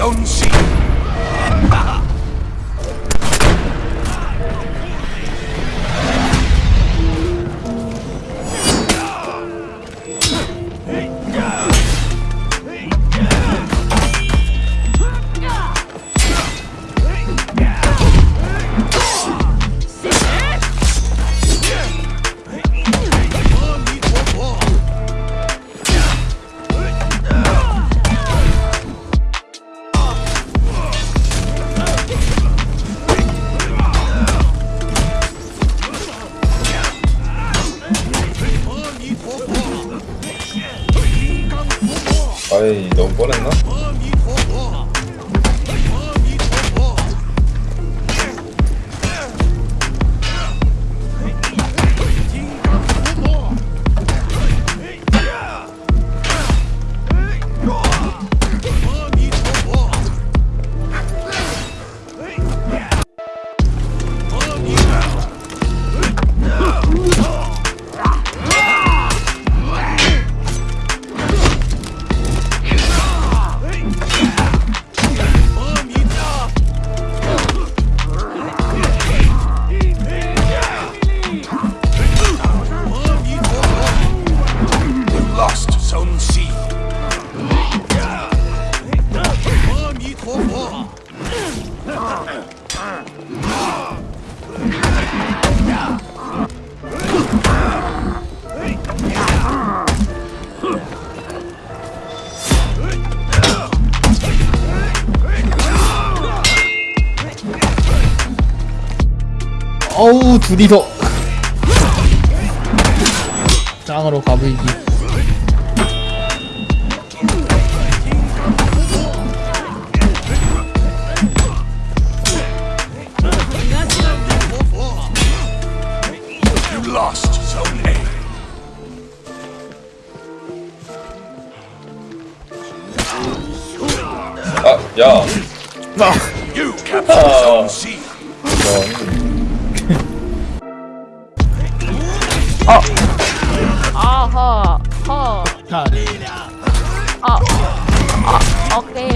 unseen. 아이 너무 뻔했나? 둘이서 짱으로 가불기. 아, 야. C. 아 허 허. 자 아. 아 오케이.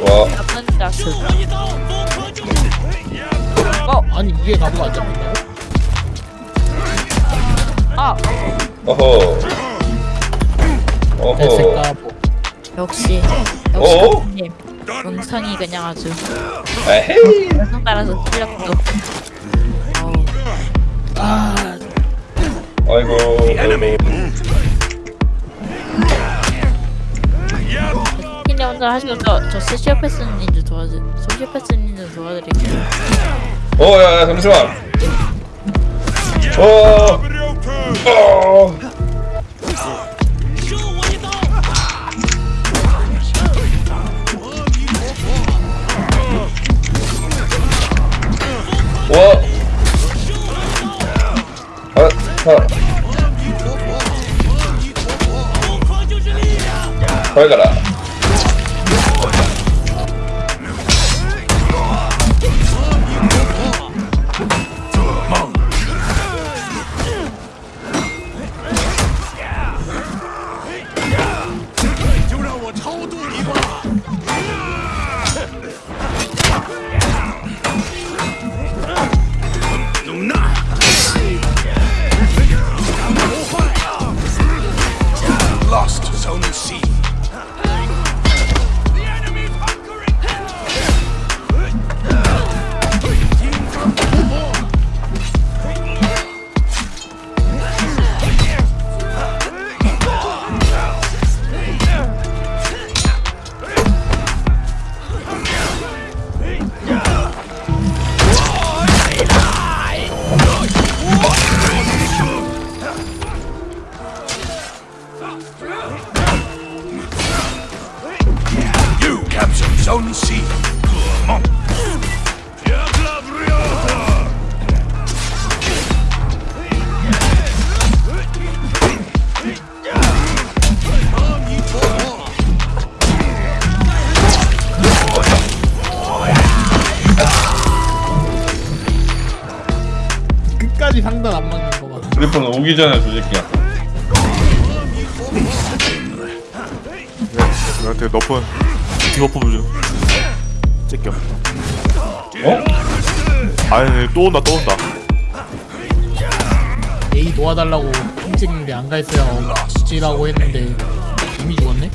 와, 나쁜 자식. 어. 아니 이게 가부가 안 잡힌다고? 아. 어허. 어허. 대색가보 역시. 어? 역시 님 음성이 그냥 아주 에헤이. 음성 따라서. 어우. 아 아이고. 키님 혼자 하시고 저저 소시오패스님 좀 도와주 소시오패스님 좀 도와드릴게요. 어, 야, 야, 잠시만. 어. 어. 아, 아. 잘 가라. Zone C. 끝까지 상단 안 맞는 거 봐. 휴대폰 오기 전에 조직이야. 나한테 nerf debuff 좀. 째껴 어? 아니 또 온다 또 온다. 얘 도와달라고 ping 찍는데 안 가있어야 지라고 했는데 이미 죽었네?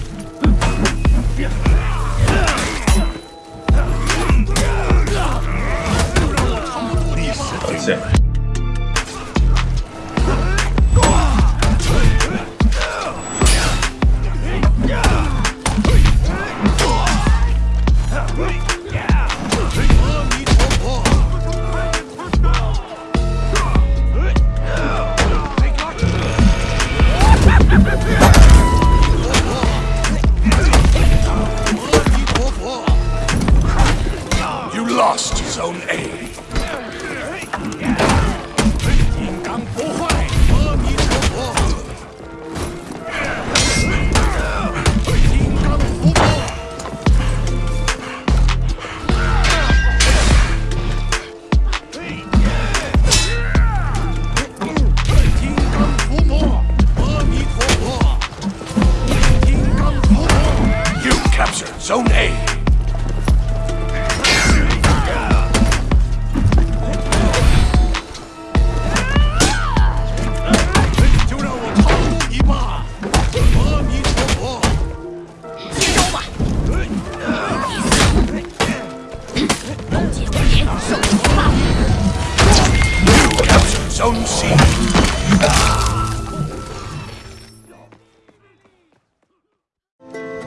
그렇지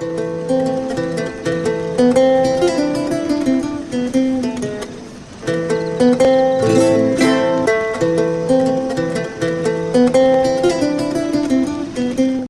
Música